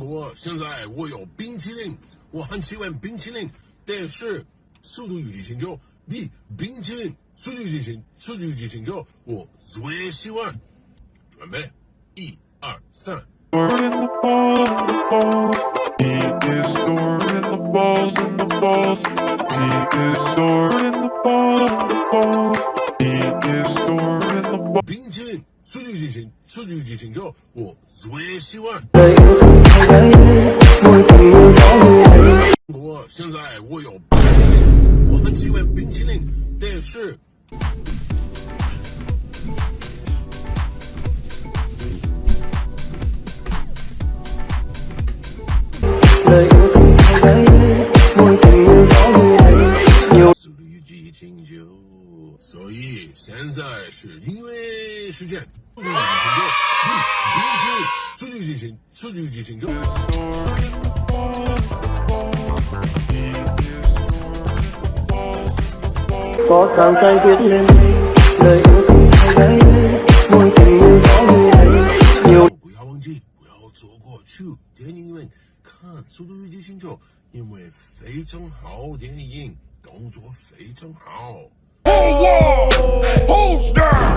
我现在我有冰淇淋，我很喜欢冰淇淋。但是速度与激情就比冰淇淋，速度与激情，速度与激情就我最喜欢。准备，一、二、三。冰淇淋，速度与激情，速度与激情叫我最喜欢。我有冰淇淋，我很喜欢冰淇淋，但是，所以现在是因为时间。九。có trang tay viết lên lời yêu thương thay gái môi tình yêu gió như ấy nhiều 不要忘记，不要错过去电影院看《速度与激情九》，因为非常好电影，动作非常好。Who's decide!